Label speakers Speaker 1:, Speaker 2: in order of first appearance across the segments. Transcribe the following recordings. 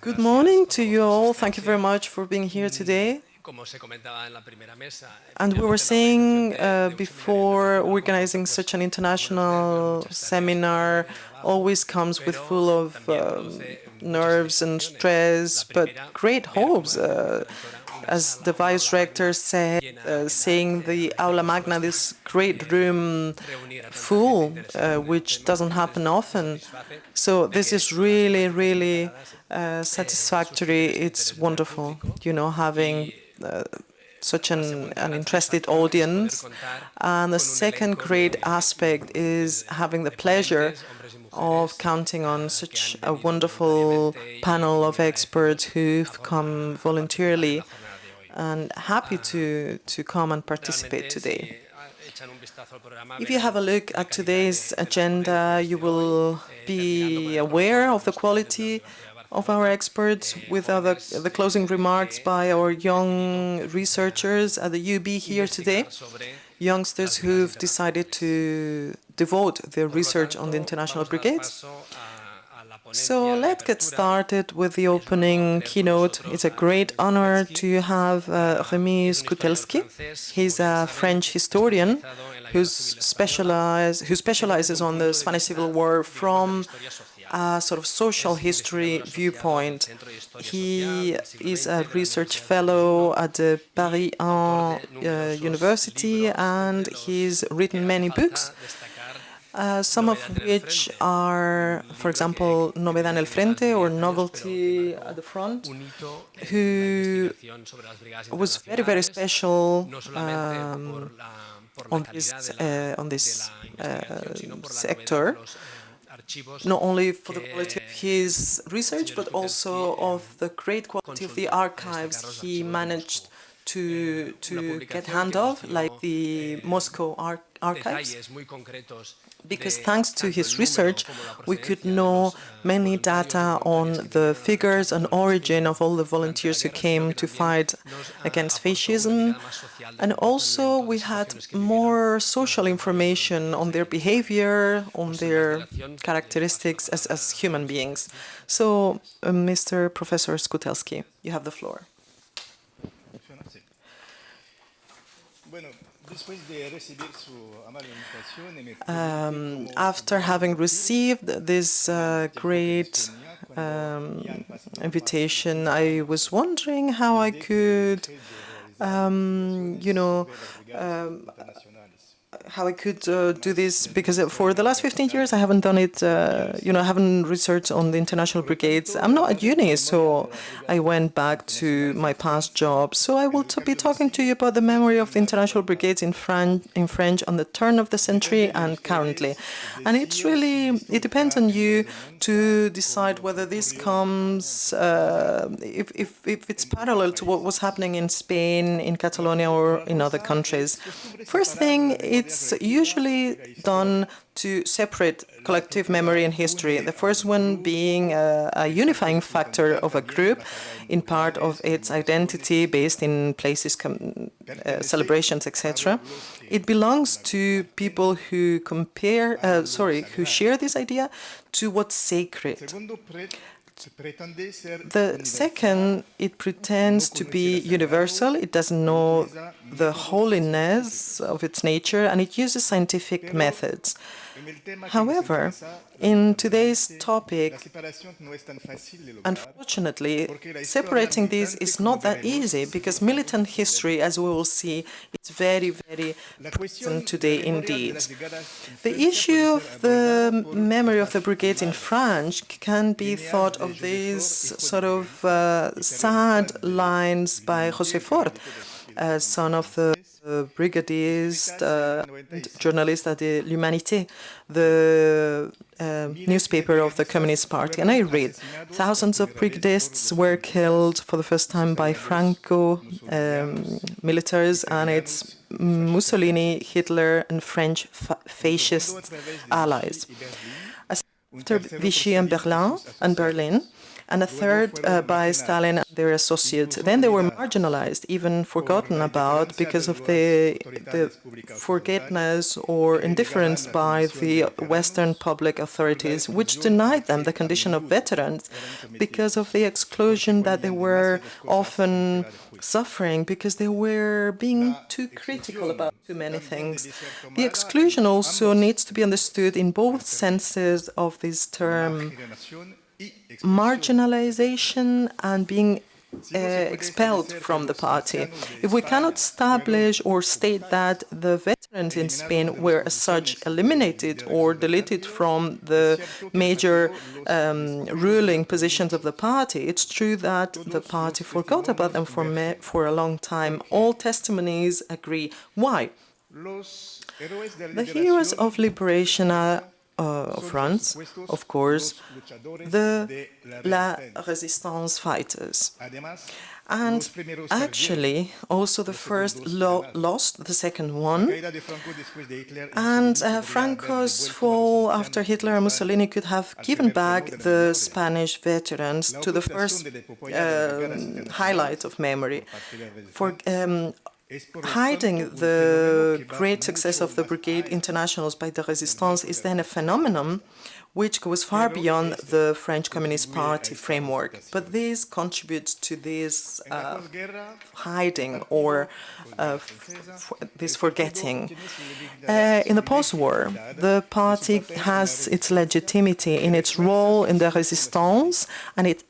Speaker 1: Good morning to you all. Thank you very much for being here today. And we were saying uh, before organizing such an international seminar always comes with full of um, nerves and stress, but great hopes. Uh, as the vice rector said, uh, seeing the aula magna, this great room full, uh, which doesn't happen often. So this is really, really uh, satisfactory. It's wonderful, you know, having uh, such an, an interested audience. And the second great aspect is having the pleasure of counting on such a wonderful panel of experts who've come voluntarily and happy to, to come and participate today. If you have a look at today's agenda, you will be aware of the quality of our experts with other, the closing remarks by our young researchers at the UB here today, youngsters who've decided to devote their research on the international brigades. So let's get started with the opening keynote. It's a great honor to have uh, Rémi Skoutelsky. He's a French historian who's specialize, who specializes on the Spanish Civil War from a sort of social history viewpoint. He is a research fellow at the Paris 1 uh, University and he's written many books uh, some of which are, for example, Novedad en el Frente or Novelty at the Front, who was very, very special um, on this, uh, on this uh, sector, not only for the quality of his research, but also of the great quality of the archives he managed to, to get hand of, like the Moscow ar archives because thanks to his research, we could know many data on the figures and origin of all the volunteers who came to fight against fascism. And also we had more social information on their behavior, on their characteristics as, as human beings. So, uh, Mr. Professor Skoutelsky, you have the floor. Um, after having received this uh, great um, invitation, I was wondering how I could, um, you know, um, how I could uh, do this because for the last 15 years I haven't done it, uh, you know, I haven't researched on the international brigades. I'm not at uni, so I went back to my past job. So I will be talking to you about the memory of the international brigades in, Fran in French on the turn of the century and currently. And it's really, it depends on you to decide whether this comes, uh, if, if, if it's parallel to what was happening in Spain, in Catalonia or in other countries. First thing, it's it's usually done to separate collective memory and history. The first one being a, a, unifying factor of a group in part of its identity based in places, uh, celebrations, etc. It belongs to people who compare, uh, sorry, who share this idea to what's sacred. The second, it pretends to be universal. It doesn't know the holiness of its nature, and it uses scientific methods. However, in today's topic, unfortunately, separating these is not that easy because militant history, as we will see, is very, very present today indeed. The issue of the memory of the brigades in France can be thought of these sort of uh, sad lines by José Fort, uh, son of the brigadist uh, journalist at the L'Humanité, the uh, newspaper of the Communist Party. And I read, thousands of brigadists were killed for the first time by Franco um, militaries, and it's Mussolini, Hitler, and French fa fascist allies. After Vichy and Berlin, and Berlin and a third uh, by Stalin and their associates. Then they were marginalized, even forgotten about because of the, the forgetfulness or indifference by the Western public authorities, which denied them the condition of veterans because of the exclusion that they were often suffering because they were being too critical about too many things. The exclusion also needs to be understood in both senses of this term marginalization and being uh, expelled from the party. If we cannot establish or state that the veterans in Spain were as such eliminated or deleted from the major um, ruling positions of the party, it's true that the party forgot about them for, for a long time. All testimonies agree. Why? The heroes of liberation are uh, France, of course, the La Resistance fighters. And actually, also the first lo lost, the second one. And uh, Franco's fall after Hitler and Mussolini could have given back the Spanish veterans to the first uh, highlight of memory. For um, hiding the great success of the Brigade Internationals by the Resistance is then a phenomenon which goes far beyond the French Communist Party framework. But this contributes to this uh, hiding or uh, this forgetting. Uh, in the post-war, the party has its legitimacy in its role in the resistance and it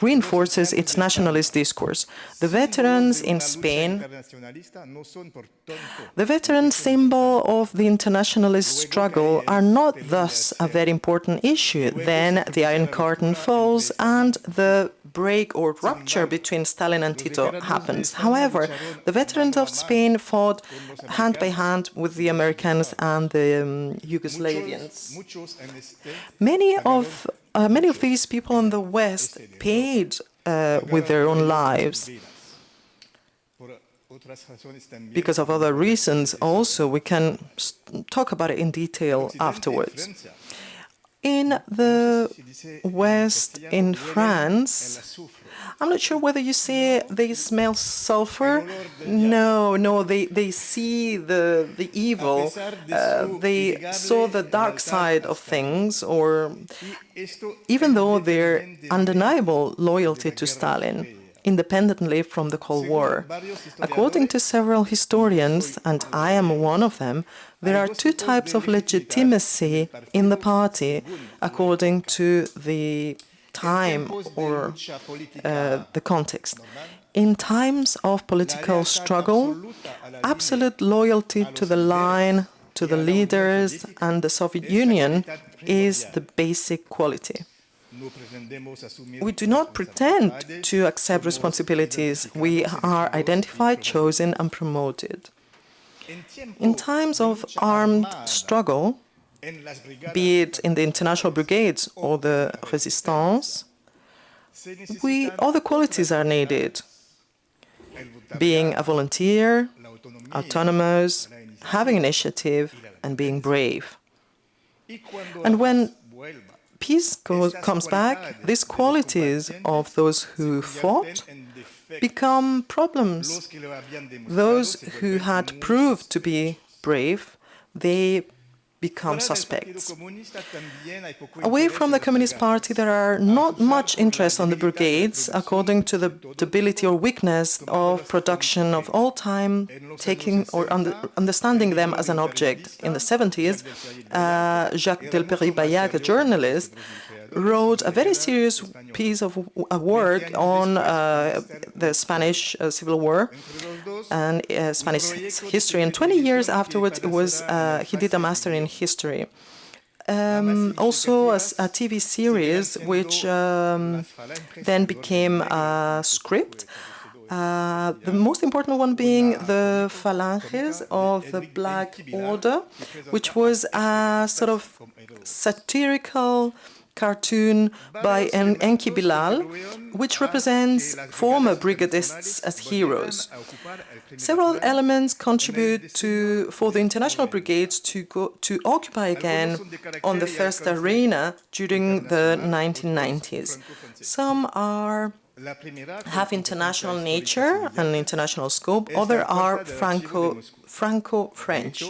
Speaker 1: reinforces its nationalist discourse. The veterans in Spain, the veteran symbol of the internationalist struggle are not thus a very important issue. Then the Iron Curtain falls and the break or rupture between Stalin and Tito happens. However, the veterans of Spain fought hand by hand with the Americans and the um, Yugoslavians. Many of uh, many of these people in the West paid uh, with their own lives. Because of other reasons also, we can talk about it in detail afterwards. In the West, in France, I'm not sure whether you say they smell sulfur. No, no, they, they see the, the evil. Uh, they saw the dark side of things, or even though their undeniable loyalty to Stalin independently from the Cold War. According to several historians, and I am one of them, there are two types of legitimacy in the party according to the time or uh, the context. In times of political struggle, absolute loyalty to the line, to the leaders and the Soviet Union is the basic quality. We do not pretend to accept responsibilities. We are identified, chosen and promoted. In times of armed struggle, be it in the international brigades or the resistance, we, all the qualities are needed, being a volunteer, autonomous, having initiative, and being brave. And when peace comes back, these qualities of those who fought become problems. Those who had proved to be brave, they become suspects. Away from the Communist Party, there are not much interest on the brigades, according to the debility or weakness of production of all time, taking or under, understanding them as an object. In the 70s, uh, Jacques Delpery-Bayac, a journalist, wrote a very serious piece of work on uh, the Spanish uh, Civil War and uh, Spanish history. And 20 years afterwards, it was uh, he did a master in history. Um, also a, a, TV series which um, then became a script. Uh, the most important one being the Phalanges of the Black Order, which was a sort of satirical cartoon by en Enki Bilal, which represents former brigadists as heroes. Several elements contribute to, for the international brigades to, go, to occupy again on the first arena during the 1990s. Some are have international nature and international scope, other are Franco, Franco-French.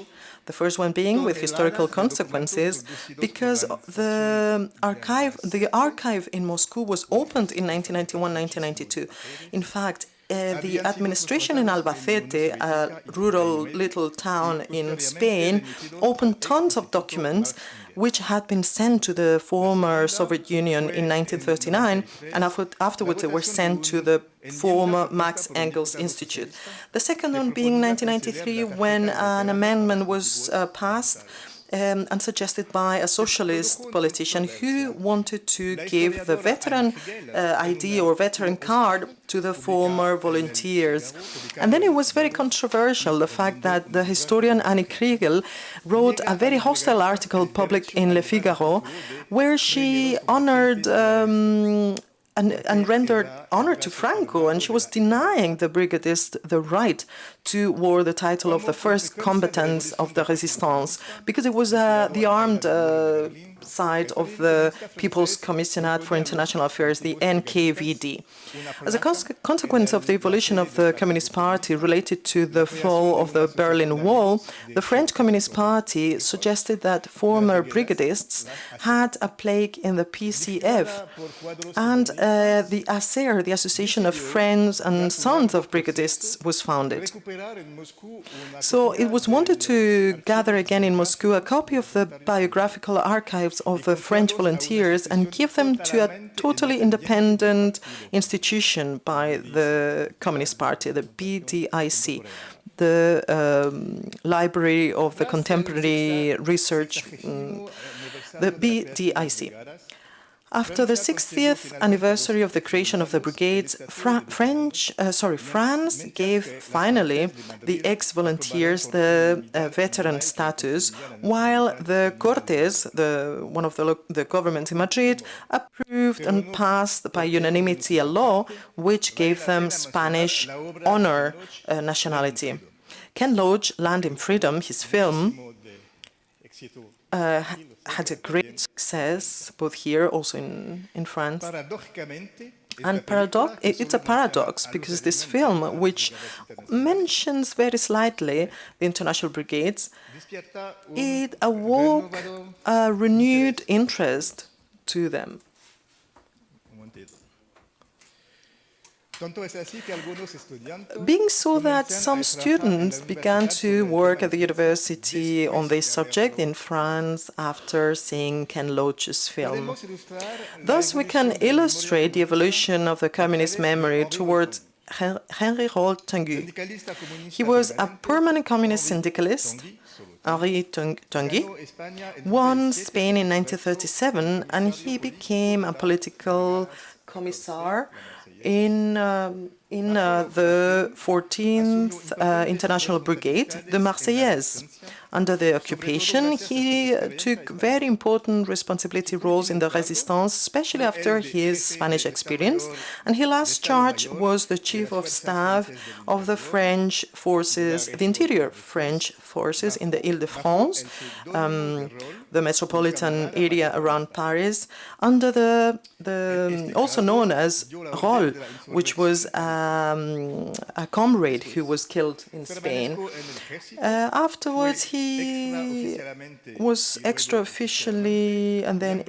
Speaker 1: The first one being with historical consequences because the archive, the archive in Moscow was opened in 1991-1992. In fact, uh, the administration in Albacete, a rural little town in Spain, opened tons of documents which had been sent to the former Soviet Union in 1939, and afterwards they were sent to the former Marx Engels Institute. The second one being 1993, when an amendment was uh, passed um, and suggested by a socialist politician who wanted to give the veteran uh, ID or veteran card to the former volunteers. And then it was very controversial, the fact that the historian Annie Kriegel wrote a very hostile article published in Le Figaro, where she honored um, and, and, rendered honor to Franco, and she was denying the brigadists the right to wear the title of the first combatants of the resistance, because it was uh, the armed uh, side of the People's Commissariat for International Affairs, the NKVD. As a cons consequence of the evolution of the Communist Party related to the fall of the Berlin Wall, the French Communist Party suggested that former brigadists had a plague in the PCF, and uh, the ACER, the Association of Friends and Sons of Brigadists, was founded. So it was wanted to gather again in Moscow a copy of the biographical of the French volunteers and give them to a totally independent institution by the Communist Party, the BDIC, the um, Library of the Contemporary Research, um, the BDIC. After the 60th anniversary of the creation of the brigades, Fra French, uh, sorry, France gave finally the ex-volunteers the uh, veteran status, while the Cortes, the, one of the, the governments in Madrid, approved and passed by unanimity a law which gave them Spanish honor uh, nationality. Ken Loach, Land and Freedom, his film, uh, had a great success, both here, also in, in France. And paradox, it's a paradox because this film, which mentions very slightly the international brigades, it awoke a renewed interest to them. Being so that some students began to work at the university on this subject in France after seeing Ken Loach's film. Thus, we can illustrate the evolution of the communist memory towards Henri Rol-Tanguy. He was a permanent communist syndicalist, Henri Tanguy, won Spain in 1937 and he became a political commissar in um, in uh, the 14th uh, International Brigade, the Marseillaise. Under the occupation, he took very important responsibility roles in the resistance, especially after his Spanish experience. And his last charge was the chief of staff of the French forces, the interior French forces in the Ile-de-France, um, the metropolitan area around Paris, under the, the also known as Rol, which was um, a comrade who was killed in Spain. Uh, afterwards, he was extra-officially and then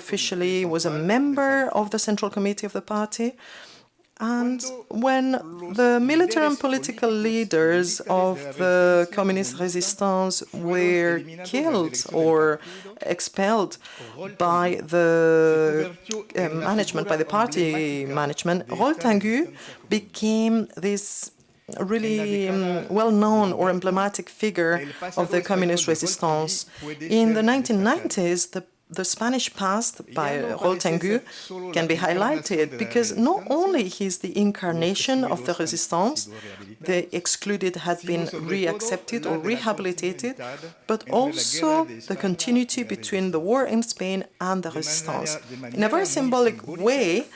Speaker 1: officially was a member of the Central Committee of the party. And when the military and political leaders of the communist resistance were killed or expelled by the uh, management, by the party management, Rol-Tanguy became this really um, well-known or emblematic figure of the communist resistance. In the 1990s, the the Spanish past by Tanguy can be highlighted because not only he is the incarnation of the resistance, the excluded had been reaccepted or rehabilitated, but also the continuity between the war in Spain and the resistance. In a very symbolic way,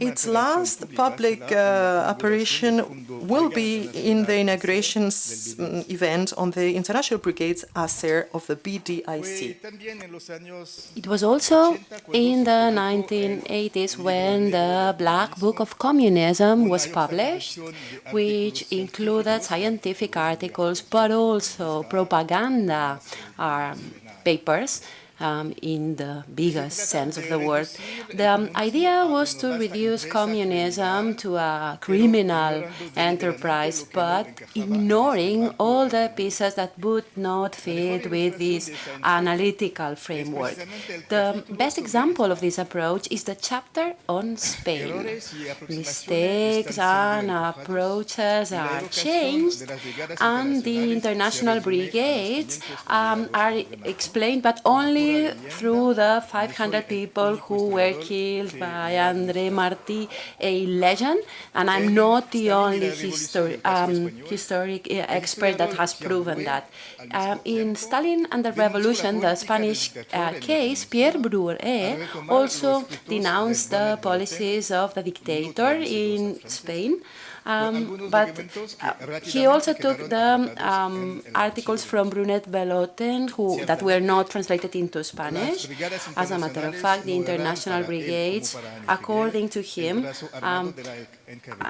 Speaker 1: its last public uh, apparition will be in the inauguration mm, event on the International Brigades Acer of the BDIC.
Speaker 2: It was also in the 1980s when the Black Book of Communism was published, which included scientific articles but also propaganda um, papers um, in the biggest sense of the word. The um, idea was to reduce communism to a criminal enterprise, but ignoring all the pieces that would not fit with this analytical framework. The best example of this approach is the chapter on Spain. Mistakes and approaches are changed, and the international brigades um, are explained, but only through the 500 people who were killed by André Marty, a legend, and I'm not the only histori um, historic uh, expert that has proven that. Um, in Stalin and the Revolution, the Spanish uh, case, Pierre Broué also denounced the policies of the dictator in Spain, um, but uh, he also took the um, articles from Burnett Bolloten, who that were not translated into Spanish. As a matter of fact, the international brigades, according to him, um,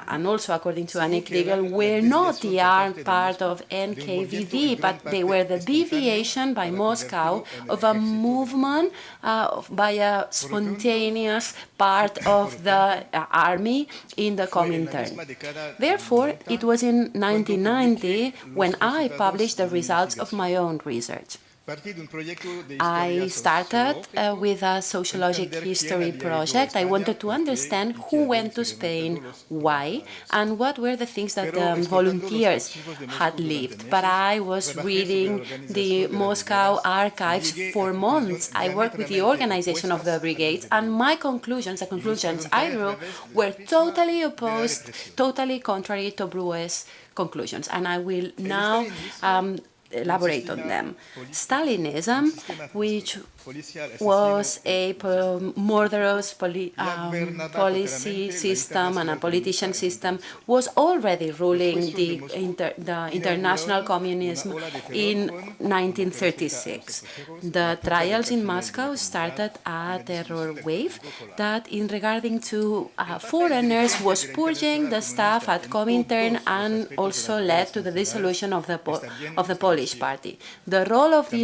Speaker 2: and also according to Kriegel, were not the armed part of NKVD, but they were the deviation by Moscow of a movement uh, by a spontaneous part of the uh, army in the Comintern. Therefore, it was in 1990 when I published the results of my own research. I started uh, with a sociologic history project. I wanted to understand who went to Spain, why, and what were the things that the um, volunteers had lived. But I was reading the Moscow archives for months. I worked with the organization of the brigades, and my conclusions, the conclusions I drew, were totally opposed, totally contrary to Broué's conclusions. And I will now um, elaborate on them. Stalinism, which was a murderous poli um, policy system and a politician system, was already ruling the, inter the international communism in 1936. The trials in Moscow started a terror wave that, in regarding to uh, foreigners, was purging the staff at Comintern and also led to the dissolution of the of the Polish party. The role of the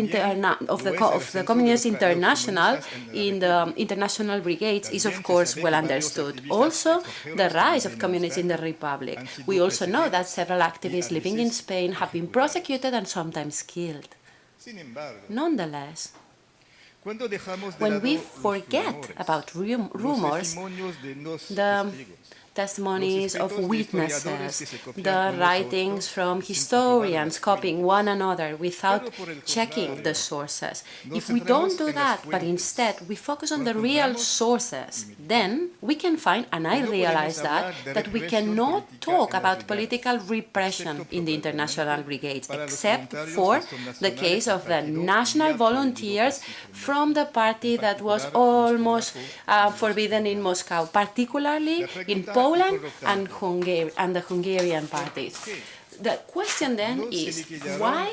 Speaker 2: of the of the communist international in the international brigades is of course well understood. Also, the rise of communists in the Republic. Um, we also know that several activists living in Spain have been prosecuted and sometimes killed. Nonetheless, when we forget about rumors, the testimonies of witnesses, the writings from historians copying one another without checking the sources. If we don't do that, but instead we focus on the real sources, then we can find, and I realize that, that we cannot talk about political repression in the international brigades, except for the case of the national volunteers from the party that was almost uh, forbidden in Moscow, particularly in Poland Poland and, Hungary, and the Hungarian parties. The question then is why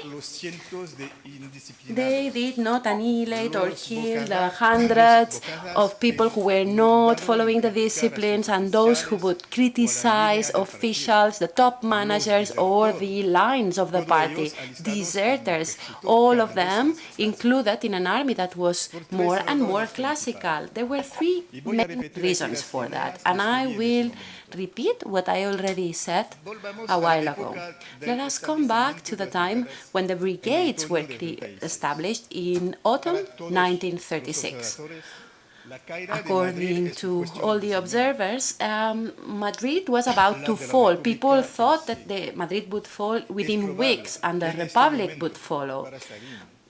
Speaker 2: they did not annihilate or kill the hundreds of people who were not following the disciplines and those who would criticize officials, the top managers or the lines of the party, deserters, all of them included in an army that was more and more classical. There were three main reasons for that, and I will repeat what I already said a while ago. Let us come back to the time when the brigades were established in autumn 1936. According to all the observers, um, Madrid was about to fall. People thought that the Madrid would fall within weeks and the Republic would follow.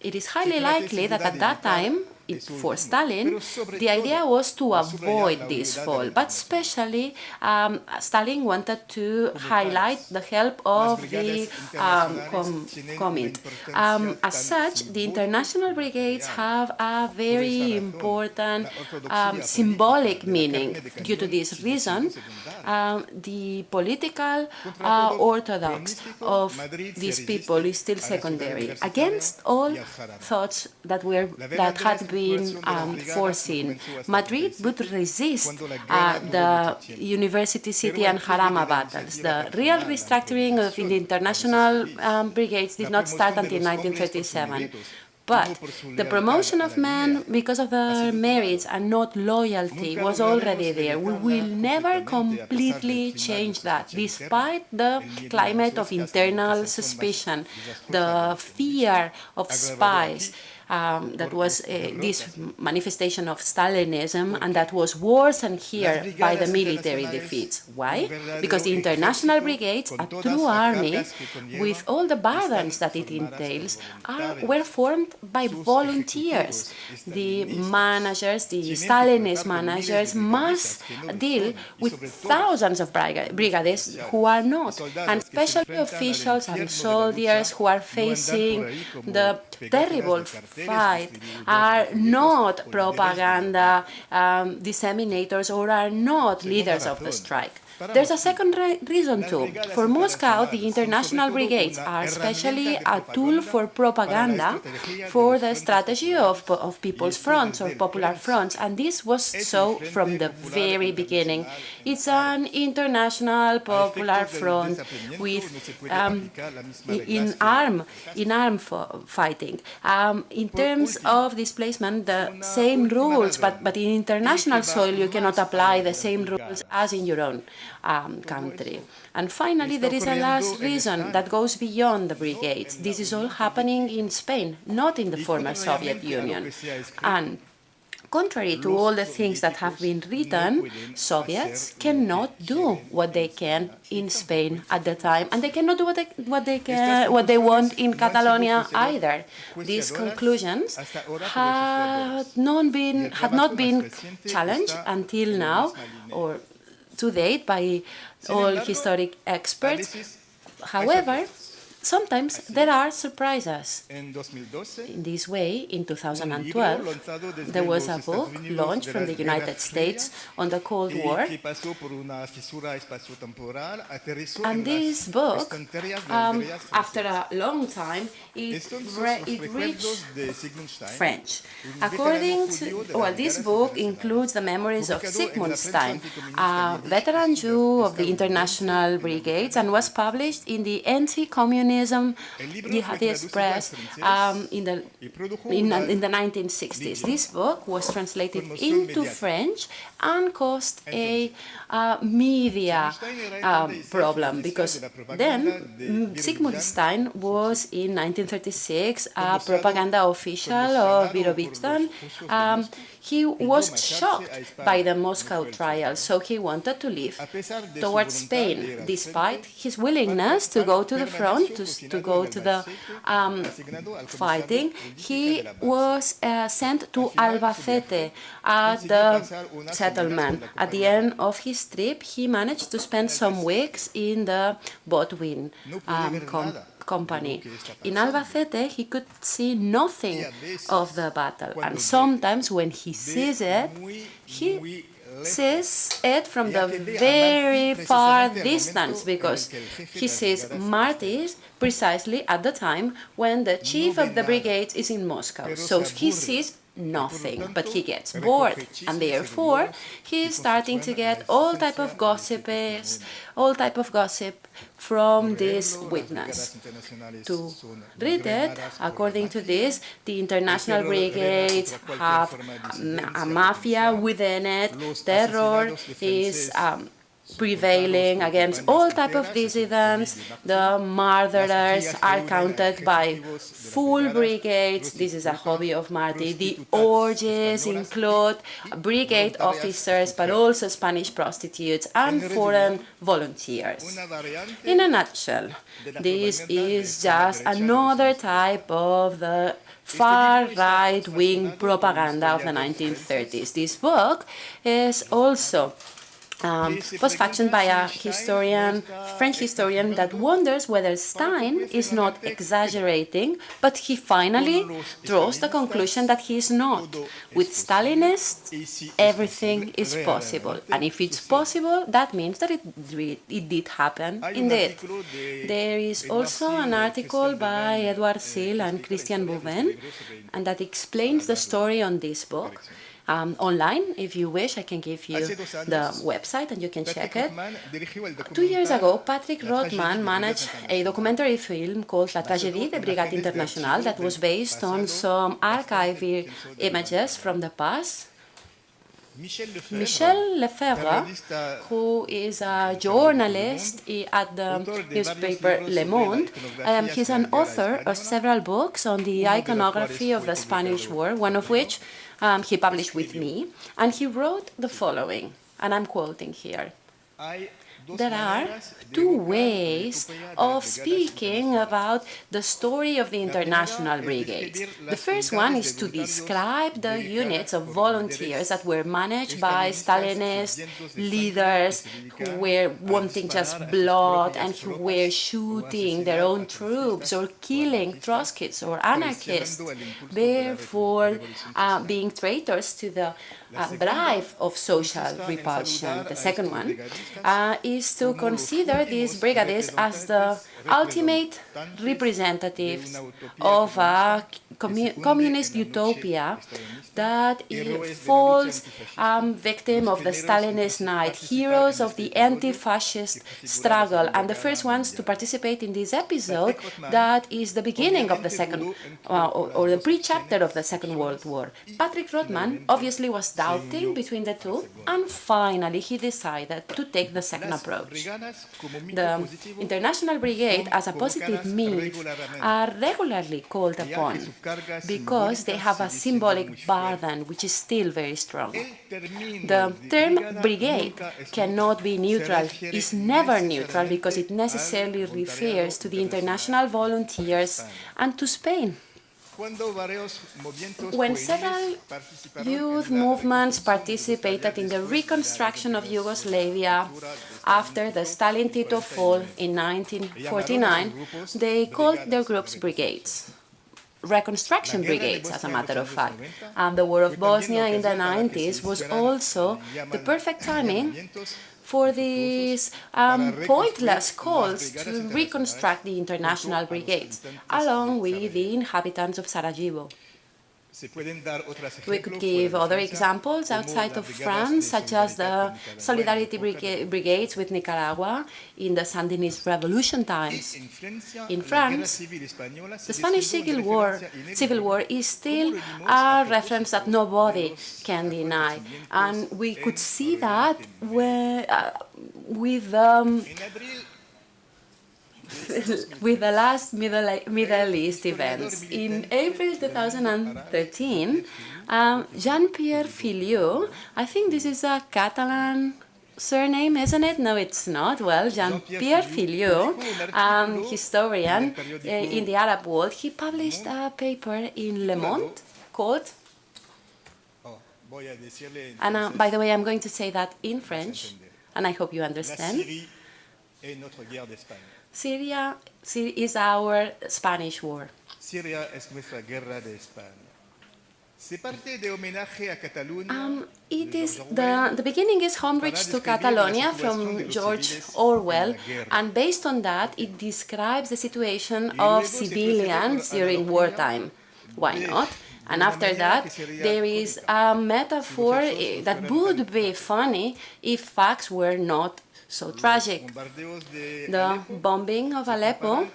Speaker 2: It is highly likely that at that time for Stalin, the idea was to avoid this fall, but especially um, Stalin wanted to highlight the help of the um, com Comint. Um, as such, the international brigades have a very important um, symbolic meaning. Due to this reason, um, the political uh, orthodox of these people is still secondary. Against all thoughts that were that had been um, foreseen, Madrid would resist uh, the university city and Jarama battles. The real restructuring of the international um, brigades did not start until 1937. But the promotion of men because of their merits and not loyalty was already there. We will never completely change that, despite the climate of internal suspicion, the fear of spies, um, that was uh, this manifestation of Stalinism, and that was worsened here by the military defeats. Why? Because the international brigades, a true army, with all the burdens that it entails, are, were formed by volunteers. The managers, the Stalinist managers, must deal with thousands of brigades who are not, and especially officials and soldiers who are facing the terrible fight are not propaganda um, disseminators or are not leaders of the strike. There's a second re reason too. For Moscow, the international brigades are especially a tool for propaganda for the strategy of, of people's fronts or popular fronts, and this was so from the very beginning. It's an international popular front with um, in arm in arm fighting. Um, in terms of displacement, the same rules, but but in international soil you cannot apply the same rules as in your own um, country. And finally, there is a last reason that goes beyond the brigades. This is all happening in Spain, not in the former Soviet Union. And contrary to all the things that have been written, Soviets cannot do what they can in Spain at the time, and they cannot do what they, what they, can, what they want in Catalonia either. These conclusions had not been, had not been challenged until now, or to date by all historic experts. However, sometimes there are surprises. In this way, in 2012, there was a book launched from the United States on the Cold War. And this book, um, after a long time, it, it reached French. According to, well, this book includes the memories of Sigmund Stein, a veteran Jew of the International Brigades, and was published in the anti-communist communism, Jihadist press um, in, the, in, in, the 1960s. This book was translated into French and caused a uh, media um, problem because then Sigmund Stein was in 1936 a propaganda official of Birobidzhan. Um, he was shocked by the Moscow trial, so he wanted to leave towards Spain, despite his willingness to go to the front, to, to go to the um, fighting. He was uh, sent to Albacete at the settlement. At the end of his trip, he managed to spend some weeks in the Botwin um, company. In Albacete, he could see nothing of the battle, and sometimes when he sees it, he sees it from the very far distance because he sees martyrs precisely at the time when the chief of the brigade is in Moscow. So he sees nothing, but he gets bored, and therefore he is starting to get all type of gossips, all type of gossip from this witness. To read it, according to this, the international brigades have a mafia within it, terror is um, prevailing against all type of dissidents. The murderers are counted by full brigades. This is a hobby of Marty. The orgies include brigade officers, but also Spanish prostitutes and foreign volunteers. In a nutshell, this is just another type of the far right-wing propaganda of the 1930s. This book is also um, was fashioned by a historian, French historian, that wonders whether Stein is not exaggerating, but he finally draws the conclusion that he is not. With Stalinists, everything is possible. And if it's possible, that means that it, it did happen indeed. There is also an article by Edward Sill and Christian Bouven, and that explains the story on this book um, online. If you wish, I can give you the website and you can check it. Two years ago, Patrick Rotman managed a documentary film called La Tragédie de Brigade Internationale that was based on some archived images from the past. Michel Lefebvre, who is a journalist at the newspaper Le Monde, um, he's an author of several books on the iconography of the Spanish War, one of which um, he published with me, and he wrote the following, and I'm quoting here there are two ways of speaking about the story of the international brigades. The first one is to describe the units of volunteers that were managed by Stalinist leaders who were wanting just blood and who were shooting their own troops or killing Trotskyists or anarchists, therefore uh, being traitors to the uh, drive of social repulsion. The second one uh, is to consider these brigades as the ultimate representatives of a commu communist utopia that falls um, victim of the Stalinist night, heroes of the anti-fascist struggle. And the first ones to participate in this episode, that is the beginning of the second, uh, or, or, the pre-chapter of the Second World War. Patrick Rotman obviously was doubting between the two, and finally he decided to take the second approach. The International Brigade, as a positive means, are regularly called upon because they have a symbolic burden which is still very strong. The term brigade cannot be neutral, is never neutral because it necessarily refers to the international volunteers and to Spain. When several youth movements participated in the reconstruction of Yugoslavia after the Stalin-Tito fall in 1949, they called their groups brigades reconstruction brigades, as a matter of fact. And the War of Bosnia in the 90s was also the perfect timing for these um, pointless calls to reconstruct the international brigades, along with the inhabitants of Sarajevo. We could give other examples outside of France, such as the Solidarity Brigades with Nicaragua in the Sandinist revolution times. In France, the Spanish Civil War, Civil War is still a reference that nobody can deny. And we could see that uh, with um, with the last Middle, Middle East events. In April 2013, um, Jean-Pierre Filiu, I think this is a Catalan surname, isn't it? No, it's not. Well, Jean-Pierre Filiu, um, historian uh, in the Arab world, he published a paper in Le Monde called and uh, by the way, I'm going to say that in French, and I hope you understand. Syria is our Spanish war. Syria es nuestra guerra de España. Um, it is the, the beginning is homage to Catalonia from George Orwell, and based on that, it describes the situation of civilians during wartime. Why not? And after that, there is a metaphor eh, that would be funny if facts were not so tragic. The bombing of Aleppo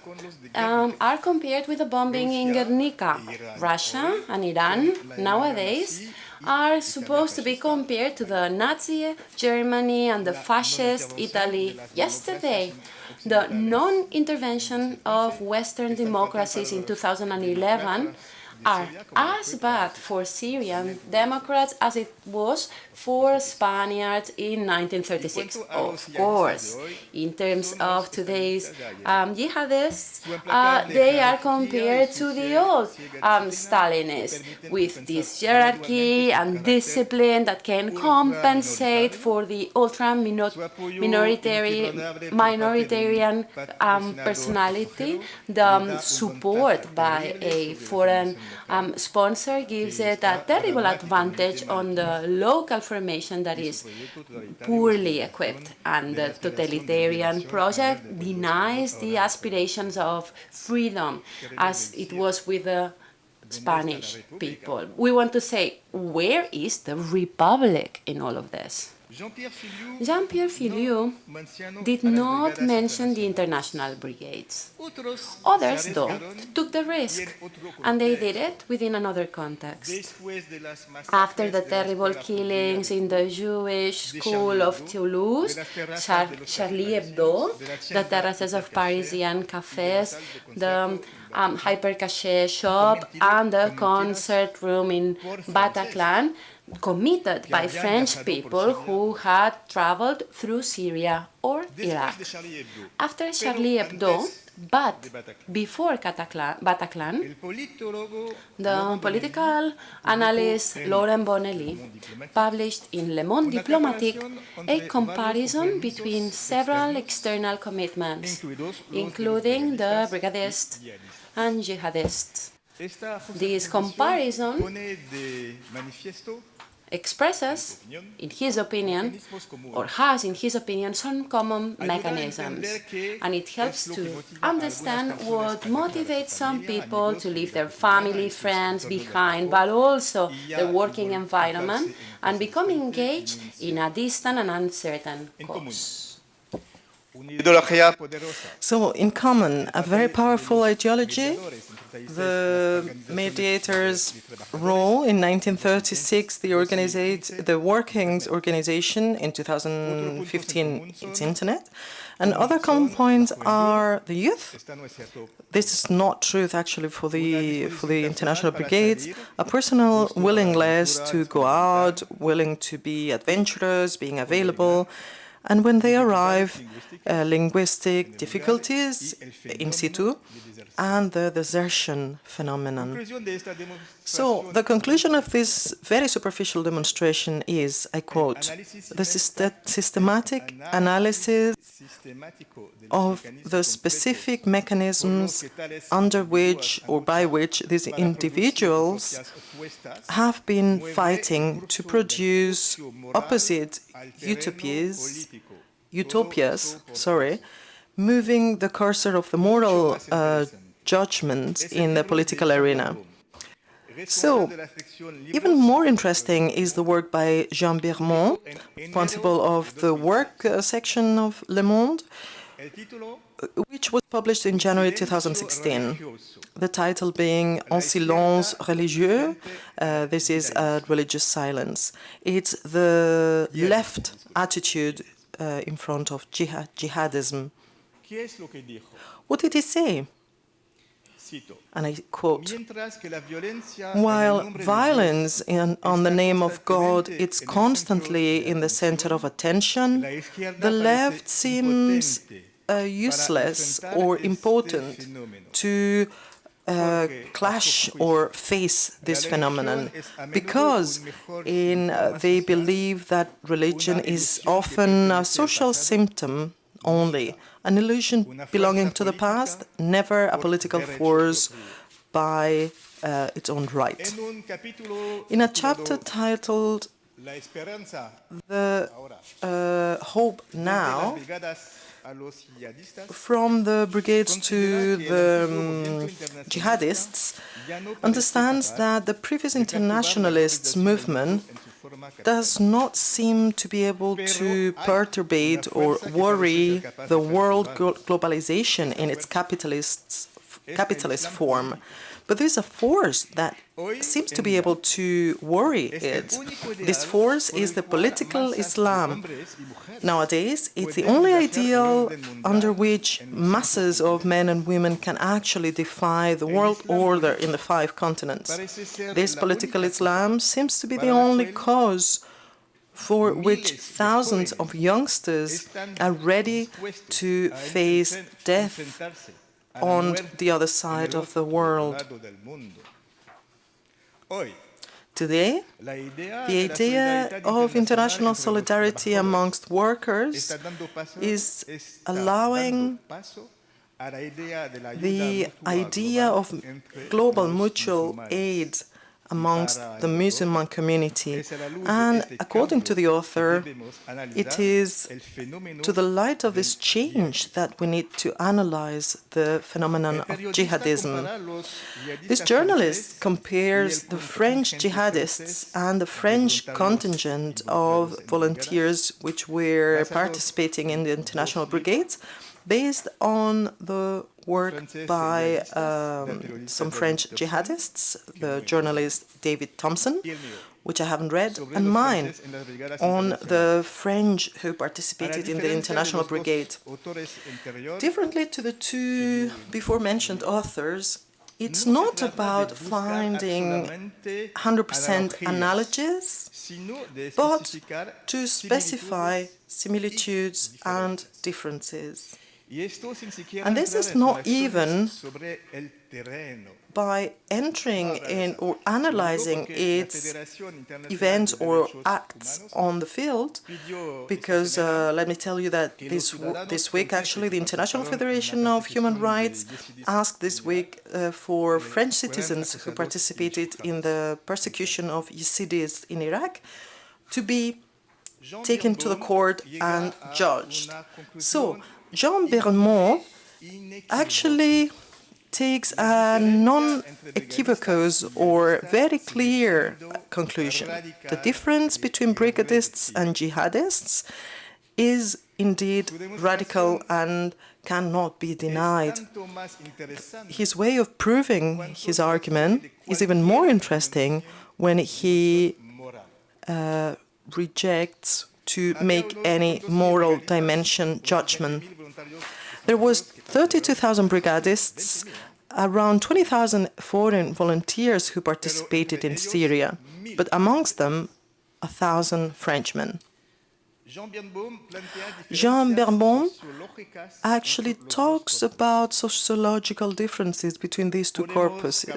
Speaker 2: um, are compared with the bombing in Guernica. Russia and Iran nowadays are supposed to be compared to the Nazi Germany and the fascist Italy yesterday. The non-intervention of Western democracies in 2011 are as bad for Syrian Democrats as it was for Spaniards in 1936. Of course, in terms of today's um, jihadists, uh, they are compared to the old um, Stalinists with this hierarchy and discipline that can compensate for the ultra-minoritarian minoritarian um, personality. The um, support by a foreign um, sponsor gives it a terrible advantage on the local formation that is poorly equipped and the totalitarian project denies the aspirations of freedom as it was with the Spanish people. We want to say, where is the republic in all of this? Jean-Pierre Filiu did not mention the international brigades. Others, though, took the risk, and they did it within another context. After the terrible killings in the Jewish school of Toulouse, Char Charlie Hebdo, the terraces of Parisian cafes, the um, Hyper Cacher shop, and the concert room in Bataclan, committed by French people who had traveled through Syria or Iraq. After Charlie Hebdo, but before Bataclan, the political analyst Laurent Bonelli published in Le Monde Diplomatique a comparison between several external commitments, including the brigadists and jihadists. This comparison expresses, in his opinion, or has, in his opinion, some common mechanisms. And it helps to understand what motivates some people to leave their family, friends behind, but also the working environment, and become engaged in a distant and uncertain cause.
Speaker 1: So, in common, a very powerful ideology, the mediator's role in 1936, the, the Workings Organization in 2015, its internet, and other common points are the youth. This is not truth actually for the for the international brigades. A personal willingness to go out, willing to be adventurous, being available, and when they arrive, uh, linguistic difficulties in situ and the desertion phenomenon. So the conclusion of this very superficial demonstration is, I quote, the systematic analysis of the specific mechanisms under which or by which these individuals have been fighting to produce opposite utopias, utopias, sorry, moving the cursor of the moral uh, judgment in the political arena. So, even more interesting is the work by Jean Birnbaum, responsible of the work uh, section of Le Monde, which was published in January 2016. The title being En silence religieux, uh, this is a religious silence. It's the left attitude uh, in front of jihad, jihadism. What did he say? And I quote, while violence in, on the name of God is constantly in the center of attention, the left seems useless or important to uh, clash or face this phenomenon because in, uh, they believe that religion is often a social symptom only, an illusion belonging to the past, never a political force by uh, its own right. In a chapter titled The uh, Hope Now, from the brigades to the um, jihadists, understands that the previous internationalists movement does not seem to be able to perturbate or worry the world globalization in its capitalist form But there's a force that seems to be able to worry it. This force is the political Islam. Nowadays, it's the only ideal under which masses of men and women can actually defy the world order in the five continents. This political Islam seems to be the only cause for which thousands of youngsters are ready to face death on the other side of the world. Today, the idea of international solidarity amongst workers is allowing the idea of global mutual aid amongst the Muslim community. And according to the author, it is to the light of this change that we need to analyze the phenomenon of jihadism. This journalist compares the French jihadists and the French contingent of volunteers which were participating in the international brigades based on the work by um, some French jihadists, the journalist David Thomson, which I haven't read, and mine on the French who participated in the International Brigade. Differently to the two before-mentioned authors, it's not about finding 100% analogies, but to specify similitudes and differences. And this is not even by entering in or analyzing its events or acts on the field, because uh, let me tell you that this, this week actually the International Federation of Human Rights asked this week uh, for French citizens who participated in the persecution of Yazidis in Iraq to be taken to the court and judged. So Jean Birnbaum actually takes a non-equivocous or very clear conclusion. The difference between brigadists and jihadists is indeed radical and cannot be denied. His way of proving his argument is even more interesting when he uh, rejects to make any moral dimension judgment there was 32,000 brigadists, around 20,000 foreign volunteers who participated in Syria, but amongst them, a thousand Frenchmen. Jean Birnbaum actually talks about sociological differences between these two corpuses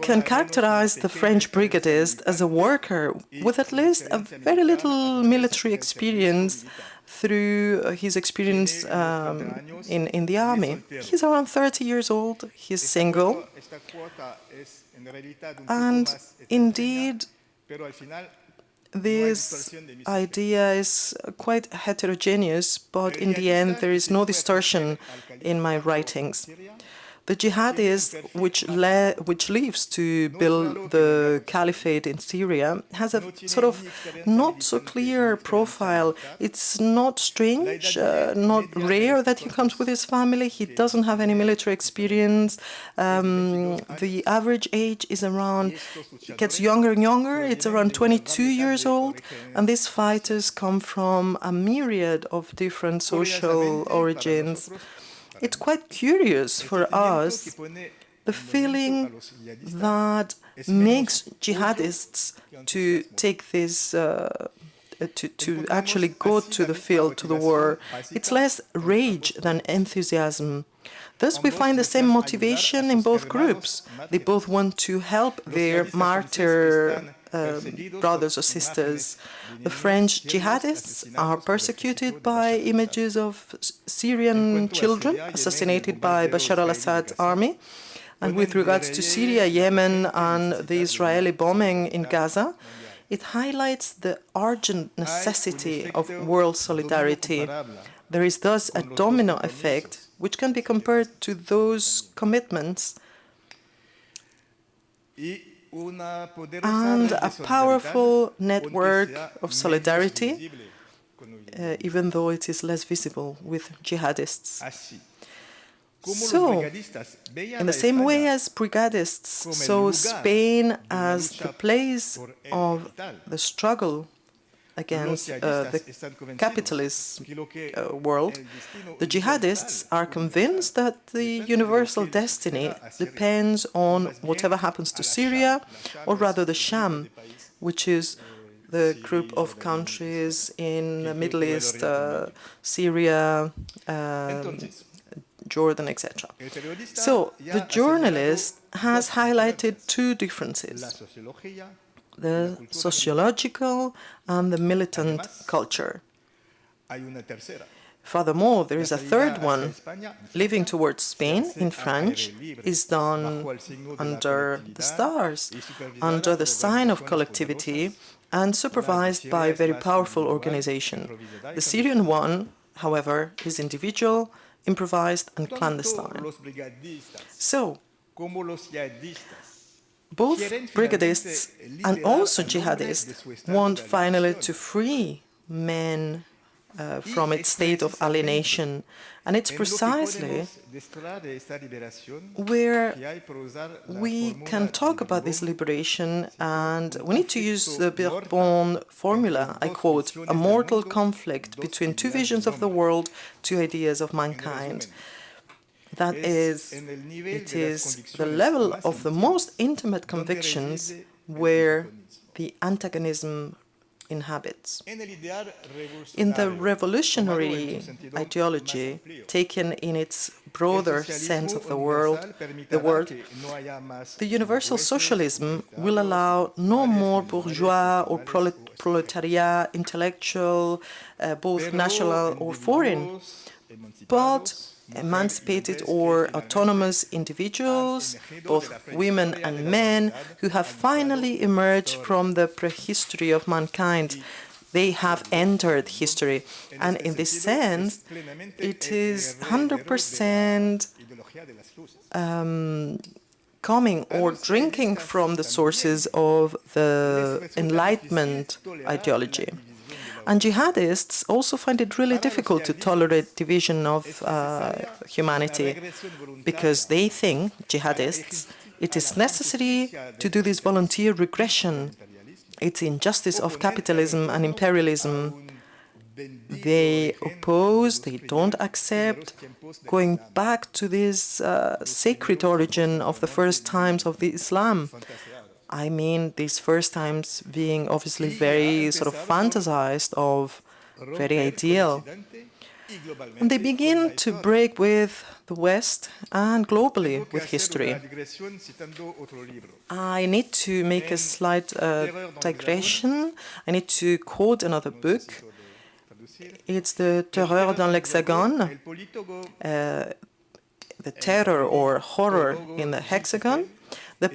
Speaker 1: can characterize the French brigadist as a worker with at least a very little military experience through his experience um, in, in the army. He's around 30 years old, he's single, and indeed this idea is quite heterogeneous, but in the end there is no distortion in my writings. The jihadist, which, which leaves to build the caliphate in Syria, has a sort of not so clear profile. It's not strange, uh, not rare that he comes with his family. He doesn't have any military experience. Um, the average age is around, it gets younger and younger. It's around 22 years old. And these fighters come from a myriad of different social origins. It's quite curious for us the feeling that makes jihadists to take this uh, to, to actually go to the field, to the war. It's less rage than enthusiasm. Thus, we find the same motivation in both groups. They both want to help their martyr uh, brothers or sisters. The French jihadists are persecuted by images of Syrian children assassinated by Bashar al-Assad's army. And with regards to Syria, Yemen, and the Israeli bombing in Gaza, it highlights the urgent necessity of world solidarity. There is thus a domino effect which can be compared to those commitments and a powerful network of solidarity, uh, even though it is less visible with jihadists. So, in the same way as brigadists saw Spain as the place of the struggle against uh, the capitalist uh, world, the jihadists are convinced that the universal destiny depends on whatever happens to Syria, or rather the Sham, which is the group of countries in the Middle East, uh, Syria, um, Jordan, etc. So the journalist has highlighted two differences the sociological and the militant culture. Furthermore, there is a third one. Living towards Spain in French is done under the stars, under the sign of collectivity and supervised by a very powerful organization. The Syrian one, however, is individual, improvised and clandestine. So, both brigadists and also jihadists want finally to free men uh, from its state of alienation. And it's precisely where we can talk about this liberation and we need to use the Birnbaum formula, I quote, a mortal conflict between two visions of the world, two ideas of mankind. That is, it is the level of the most intimate convictions where the antagonism inhabits. In the revolutionary ideology, taken in its broader sense of the world, the word, the universal socialism will allow no more bourgeois or proletariat, intellectual, uh, both national or foreign, but emancipated or autonomous individuals, both women and men, who have finally emerged from the prehistory of mankind. They have entered history. And in this sense, it is 100% um, coming or drinking from the sources of the Enlightenment ideology. And jihadists also find it really difficult to tolerate division of uh, humanity because they think, jihadists, it is necessary to do this volunteer regression. It's injustice of capitalism and imperialism. They oppose, they don't accept going back to this uh, sacred origin of the first times of the Islam. I mean these first times being obviously very sort of fantasized of, very ideal. And they begin to break with the West and globally with history. I need to make a slight uh, digression. I need to quote another book. It's the Terreur dans l'Hexagone, uh, the terror or horror in the hexagon. The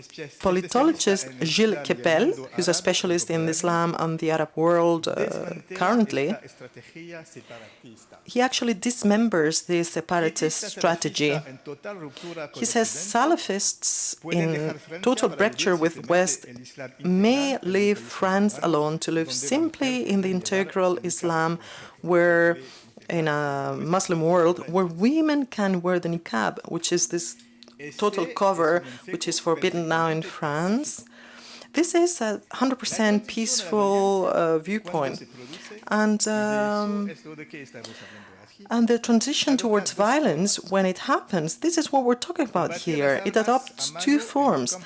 Speaker 1: politologist Gilles Kepel, who's a specialist in Islam and the Arab world uh, currently, he actually dismembers this separatist strategy. He says Salafists in total rupture with West may leave France alone to live simply in the integral Islam where in a Muslim world where women can wear the niqab, which is this total cover, which is forbidden now in France. This is a 100% peaceful uh, viewpoint. And, um, and the transition towards violence, when it happens, this is what we're talking about here. It adopts two forms.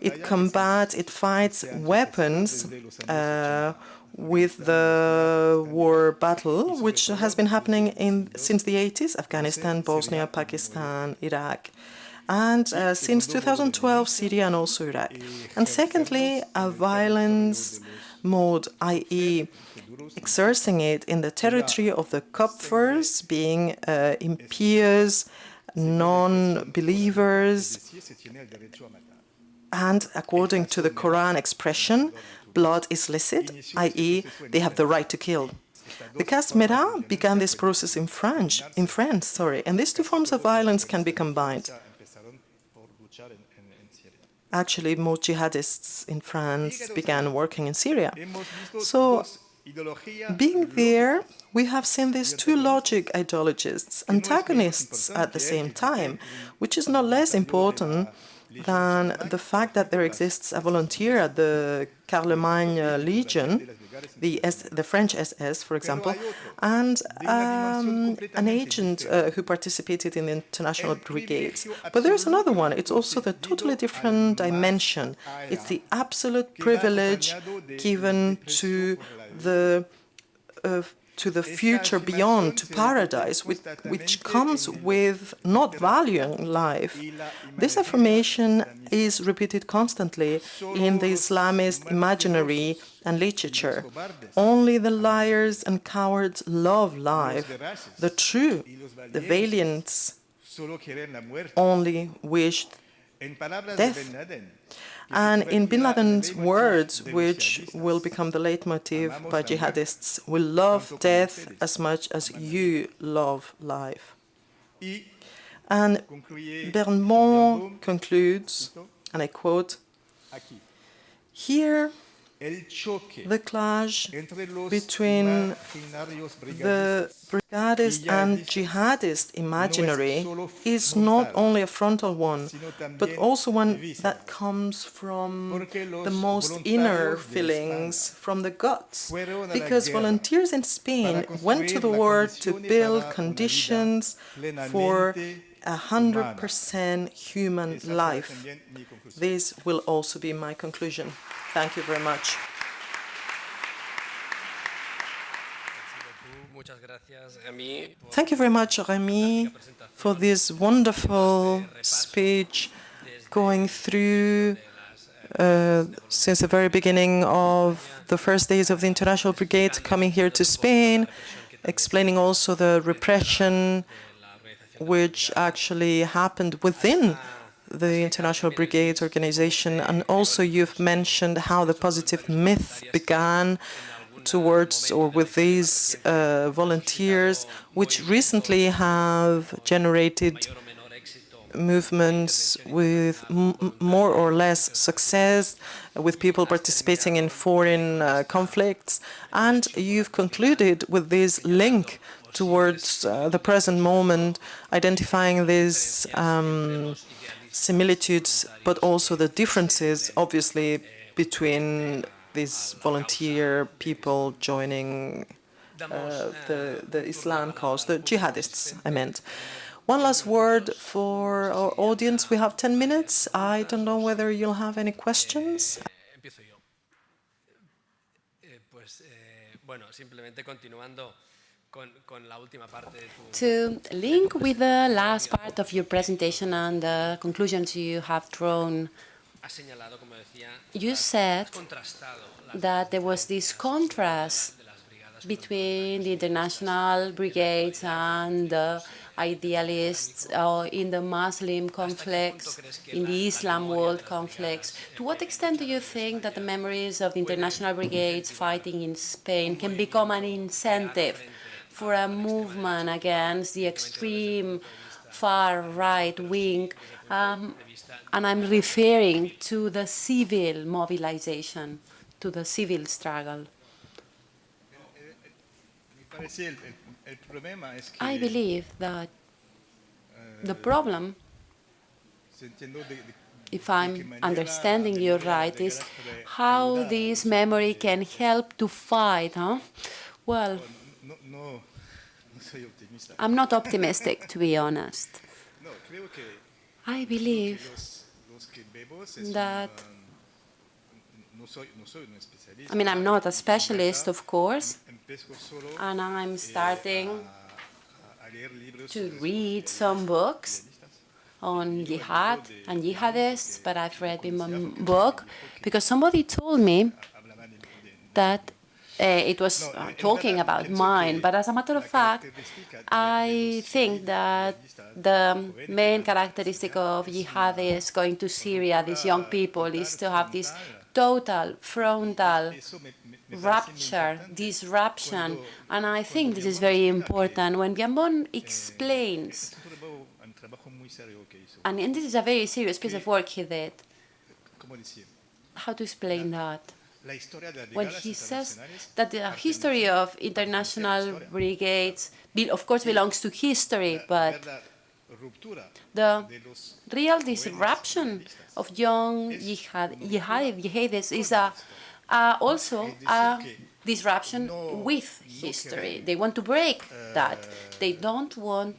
Speaker 1: It combats, it fights weapons uh, with the war battle, which has been happening in, since the 80s, Afghanistan, Bosnia, Pakistan, Iraq and uh, since 2012, Syria and also Iraq. And secondly, a violence mode, i.e. exerting it in the territory of the kuffars, being uh, impious, non-believers, and according to the Quran expression, blood is licit, i.e. they have the right to kill. The Cas Merah began this process in French, in France, sorry, and these two forms of violence can be combined. Actually, more jihadists in France began working in Syria. So Being there, we have seen these two logic ideologists, antagonists at the same time, which is not less important than the fact that there exists a volunteer at the Charlemagne Legion, the, S, the French SS, for example, and um, an agent uh, who participated in the international brigades. But there's another one. It's also the totally different dimension. It's the absolute privilege given to the uh, to the future beyond, to paradise, which, which, comes with not valuing life. This affirmation is repeated constantly in the Islamist imaginary and literature. Only the liars and cowards love life. The true, the valiants, only wish death. And in bin Laden's words, which will become the leitmotif by jihadists, we love death as much as you love life. And Birnbaum concludes, and I quote, here the clash between the brigadist and jihadist imaginary is not only a frontal one, but also one that comes from the most inner feelings, from the guts. Because volunteers in Spain went to the war to build conditions for a hundred percent human life. This will also be my conclusion. Thank you very much. Thank you very much, Remy, for this wonderful speech going through uh, since the very beginning of the first days of the International Brigade coming here to Spain, explaining also the repression which actually happened within the International Brigade organization, and also you've mentioned how the positive myth began towards or with these uh, volunteers, which recently have generated movements with more or less success, with people participating in foreign uh, conflicts. And you've concluded with this link towards uh, the present moment, identifying these um, similitudes, but also the differences, obviously, between these volunteer people joining uh, the, the Islam cause, the jihadists, I meant. One last word for our audience. We have 10 minutes. I don't know whether you'll have any questions.
Speaker 2: To link with the last part of your presentation and the conclusions you have drawn, you said that there was this contrast between the international brigades and the idealists uh, in the Muslim conflicts, in the Islam world conflicts. To what extent do you think that the memories of the international brigades fighting in Spain can become an incentive for a movement against the extreme far right wing, um, and I'm referring to the civil mobilization, to the civil struggle. I believe that the problem, if I'm understanding you right, is how this memory can help to fight, huh? Well, I'm not optimistic, to be honest. I believe that I mean, I'm not a specialist, of course, and I'm starting to read some books on jihad and jihadists, but I've read one book because somebody told me that it was uh, talking about mine, but as a matter of fact, I think that the main characteristic of jihadists going to Syria, these young people, is to have this total frontal rupture, disruption, and I think this is very important. When Birnbaum explains, and this is a very serious piece of work he did, how to explain that? When he says that the history of international brigades, of course, belongs to history, but the real disruption of young jihad, jihadis is a, uh, also a disruption with history. They want to break that. They don't want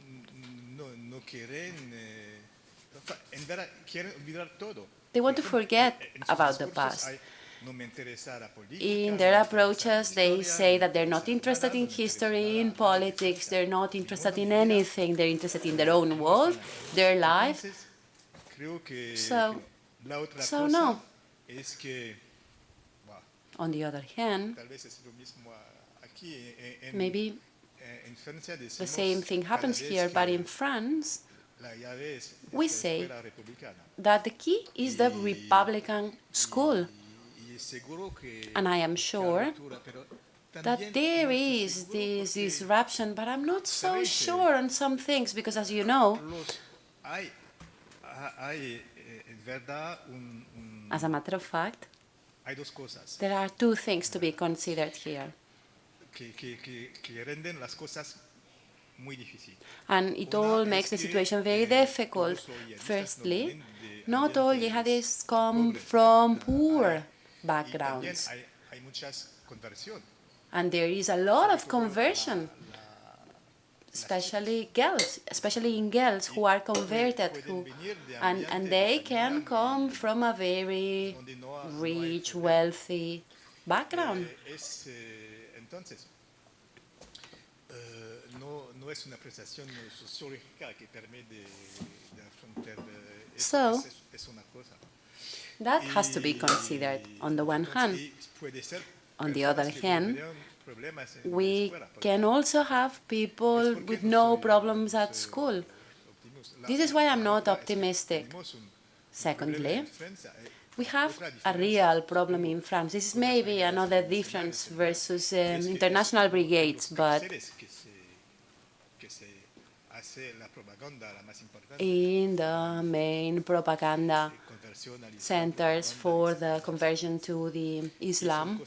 Speaker 2: they want to forget about the past. In their approaches, they say that they're not interested in history, in politics, they're not interested in anything, they're interested in their own world, their life. So, so no. On the other hand, maybe the same thing happens here, but in France, we say that the key is the Republican school. And I am sure that there is this disruption, but I'm not so sure on some things, because as you know, as a matter of fact, there are two things to be considered here. And it all makes the situation very difficult. Firstly, not all jihadists come from poor backgrounds. And there is a lot of conversion, especially girls, especially in girls who are converted, who, and, and they can come from a very rich, wealthy background. So, that has to be considered on the one hand. On the other hand, we can also have people with no problems at school. This is why I'm not optimistic. Secondly, we have a real problem in France. This is maybe another difference versus um, international brigades, but in the main propaganda centers for the conversion to the Islam,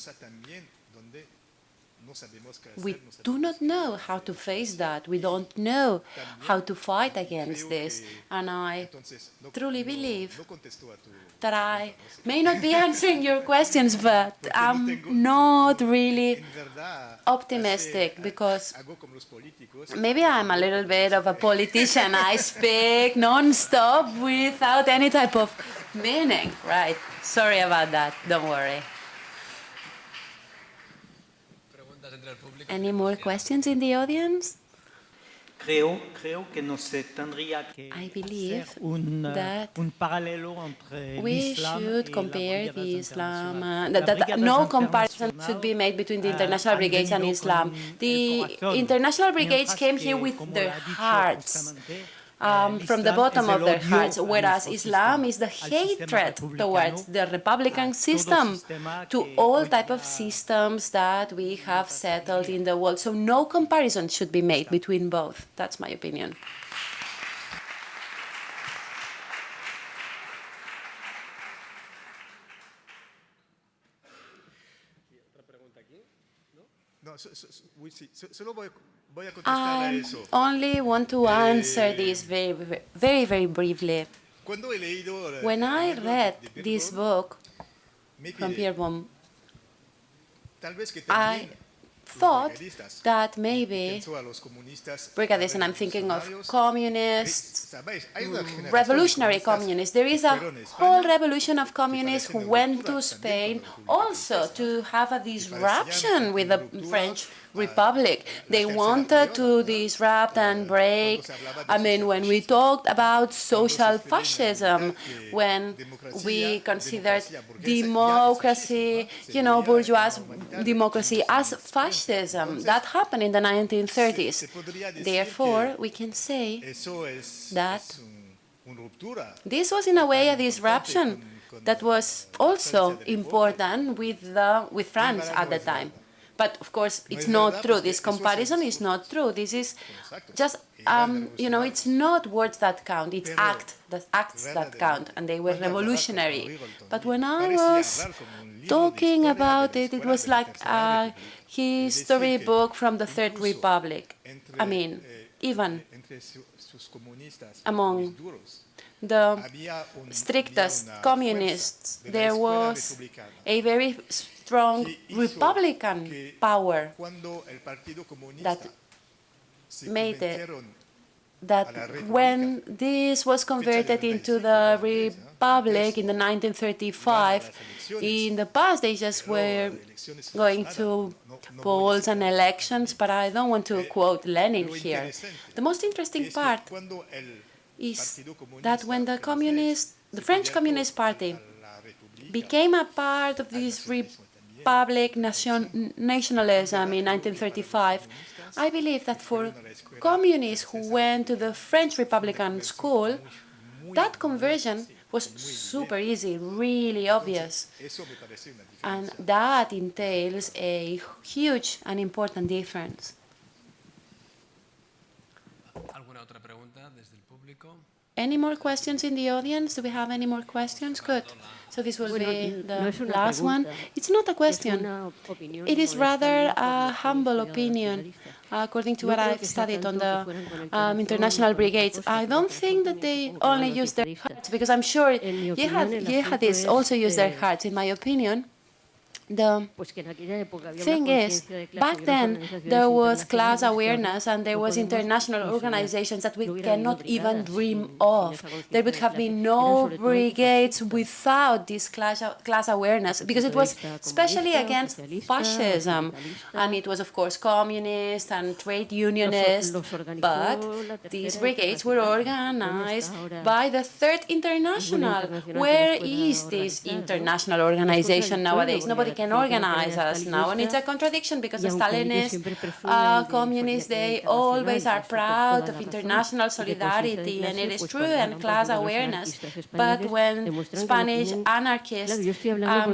Speaker 2: we do not know how to face that. We don't know how to fight against this. And I truly believe that I may not be answering your questions, but I'm not really optimistic because maybe I'm a little bit of a politician. I speak non-stop without any type of meaning. Right. Sorry about that. Don't worry. Any more questions in the audience?
Speaker 3: Creo, creo que nos tendría que
Speaker 2: I believe that
Speaker 3: paralelo entre
Speaker 2: we should compare the Islam, uh, that, that no comparison should be made between the
Speaker 3: uh,
Speaker 2: international brigades and Islam. The international brigades came here with their
Speaker 3: lo ha dicho
Speaker 2: hearts.
Speaker 3: Justamente,
Speaker 2: um,
Speaker 3: eh,
Speaker 2: from the bottom of their hearts, whereas Islam is the hatred towards the Republican system, to all type of systems that we have settled in the world. So no comparison should be made between both. That's my opinion.
Speaker 4: No, so- so- so- oui, sí, so- solo voy, voy a contestar a
Speaker 2: I
Speaker 4: eso.
Speaker 2: only want to answer eh, this very, very, very, briefly.
Speaker 4: Cuando he leído eh,
Speaker 2: When I read this book from. Pierre Baum,
Speaker 4: Tal vez que
Speaker 2: I thought that maybe
Speaker 4: pienso a los
Speaker 2: brigadists, and I'm thinking of communists,
Speaker 4: ¿sabéis? Hay una mm, generación de
Speaker 2: revolutionary communists. There is a
Speaker 4: que fueron a España,
Speaker 2: whole revolution of communists who went to Spain
Speaker 4: también con la República
Speaker 2: also to have a disruption with the French Republic. They wanted to disrupt and break.
Speaker 4: se hablaba de
Speaker 2: I mean, when we talked about social fascism, when we considered
Speaker 4: democracia burguesa ya es
Speaker 2: democracy, you know, bourgeois
Speaker 4: en la humanidad,
Speaker 2: democracy as fascism. That happened in the 1930s.
Speaker 4: se podría decir
Speaker 2: Therefore, we can say that
Speaker 4: es un, un ruptura.
Speaker 2: this was in a way a disruption that was also important with, the, with France at the time. But of course, it's not true. This comparison is not true. This is just, um, you know, it's not words that count. It's act, the acts that count, and they were revolutionary. But when I was talking about it, it was like a uh, history book from the Third Republic. I mean, even among the strictest communists, there was a very strong Republican power that made it that when this was converted into the Republic in the 1935, in the past they just were going to polls and elections, but I don't want to quote Lenin here. The most interesting part is that when the communist, the French Communist Party became a part of this republic nation, nationalism in 1935, I believe that for communists who went to the French Republican school, that conversion was super easy, really obvious. And that entails a huge and important difference. Any more questions in the audience? Do we have any more questions? Good. So this will be the last one. It's not a question. It is rather a humble opinion, according to what I've studied on the um, international brigades. I don't think that they only use their hearts, because I'm sure jihadists also use their hearts, in my opinion. The thing is, back then there was class awareness and there was international organizations that we cannot even dream of. There would have been no brigades without this class, class awareness because it was especially against fascism. And it was, of course, communist and trade unionist. But these brigades were organized by the Third International. Where is this international organization nowadays? Nobody can organize us now. And it's a contradiction because the Stalinist uh, communists, they always are proud of international solidarity, and it is true, and class awareness. But when Spanish anarchists um,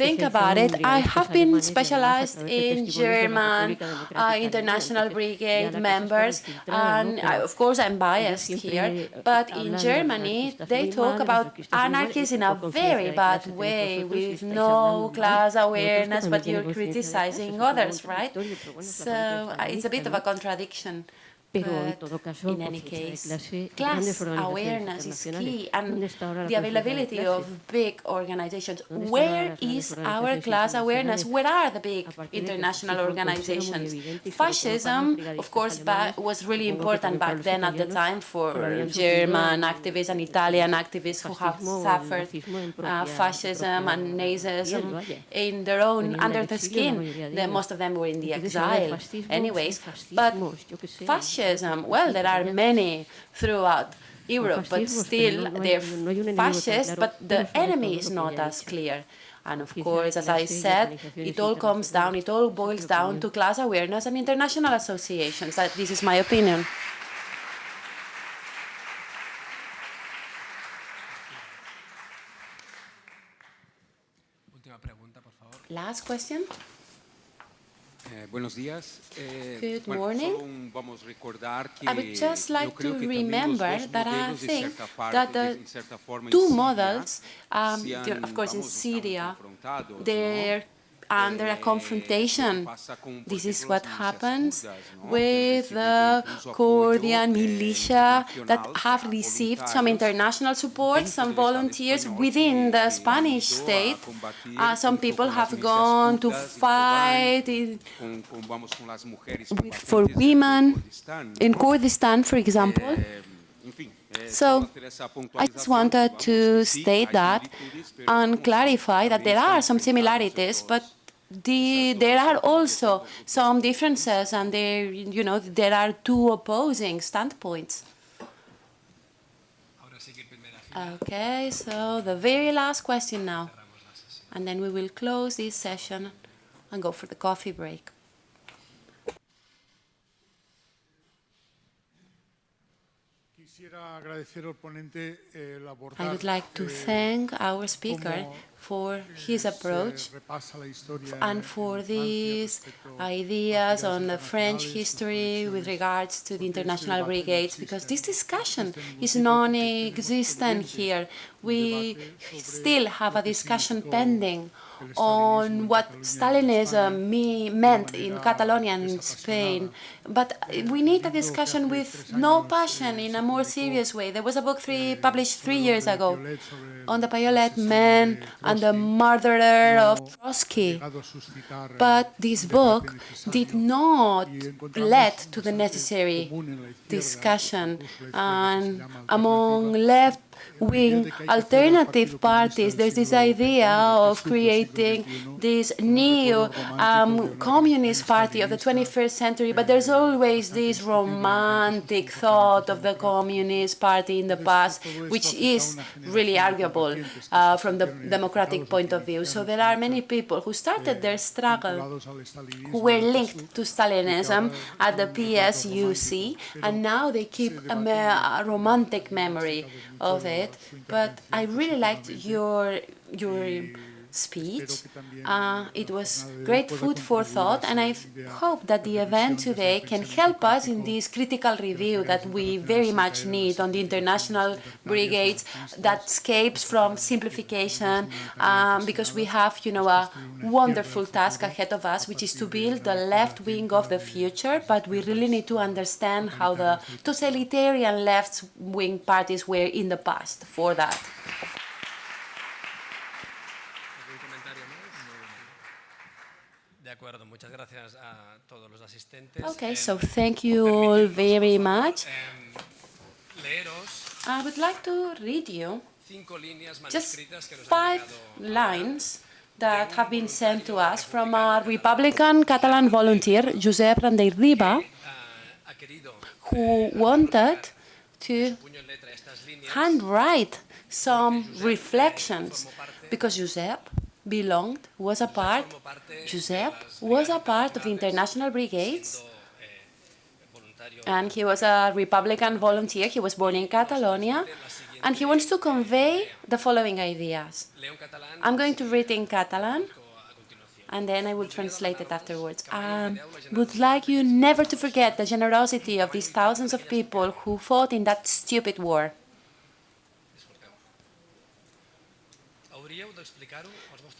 Speaker 2: think about it, I have been specialized in German uh, international brigade members, and I, of course I'm biased here, but in Germany they talk about anarchists in a very bad way, with no class awareness, but you're criticizing others, right? So uh, it's a bit of a contradiction. But in any case, class awareness is key, and the availability of big organizations. Where is our class awareness? Where are the big international organizations? Fascism, of course, was really important back then at the time for German activists and Italian activists who have suffered uh, fascism and Nazism in their own, under the skin. The, most of them were in the exile anyways. But fascism fascism, um, well, there are many throughout Europe, but still they're fascist, but the enemy is not as clear. And of course, as I said, it all comes down, it all boils down to class awareness and international associations. That this is my opinion. Last question.
Speaker 5: Eh, buenos días.
Speaker 2: Eh, Good morning. I would just like to remember that I think that the two models, um, of course in Syria, they're under a confrontation. This is what happens with the Kurdian militia that have received some international support, some volunteers within the Spanish state. Uh, some people have gone to fight for women in Kurdistan, for example. So I just wanted to state that and clarify that there are some similarities, but the, there are also some differences, and there, you know, there are two opposing standpoints. Okay, so the very last question now, and then we will close this session and go for the coffee break.
Speaker 4: Eh,
Speaker 2: I would like to thank our speaker for his approach and for these ideas on the French history with regards to the international brigades, because this discussion is non-existent here. We still have a discussion pending on what Stalinism uh, me meant in Catalonia and in Spain. But we need a discussion with no passion in a more serious way. There was a book three, published three years ago on the Piolet man and the murderer of Trotsky. But this book did not lead to the necessary discussion. And among left wing alternative parties, there's this idea of creating this new um, communist party of the 21st century, but there's always this romantic thought of the communist party in the past, which is really arguable uh, from the democratic point of view. So there are many people who started their struggle who were linked to Stalinism at the PSUC, and now they keep a, a romantic memory of it. But I really liked your your speech. Uh, it was great food for thought, and I hope that the event today can help us in this critical review that we very much need on the international brigades that escapes from simplification, um, because we have, you know, a wonderful task ahead of us, which is to build the left wing of the future, but we really need to understand how the totalitarian left-wing parties were in the past for that. Okay, so thank you all very much. I would like to read you just five lines that have been sent to us from a Republican Catalan volunteer, Josep Riba, who wanted to handwrite some reflections. because Josep belonged, was a part, Josep was a part of the international brigades, and he was a Republican volunteer. He was born in Catalonia, and he wants to convey the following ideas. I'm going to read in Catalan, and then I will translate it afterwards. Um, would like you never to forget the generosity of these thousands of people who fought in that stupid war.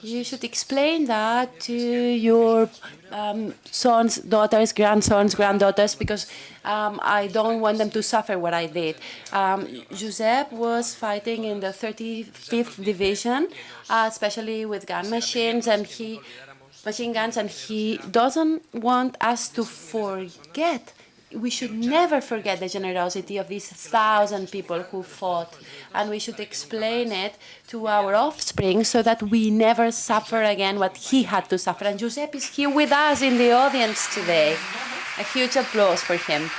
Speaker 2: You should explain that to your um, sons, daughters, grandsons, granddaughters, because um, I don't want them to suffer what I did. Um, Josep was fighting in the 35th Division, uh, especially with gun machines, and he machine guns, and he doesn't want us to forget we should never forget the generosity of these thousand people who fought, and we should explain it to our offspring so that we never suffer again what he had to suffer. And Giuseppe is here with us in the audience today. A huge applause for him.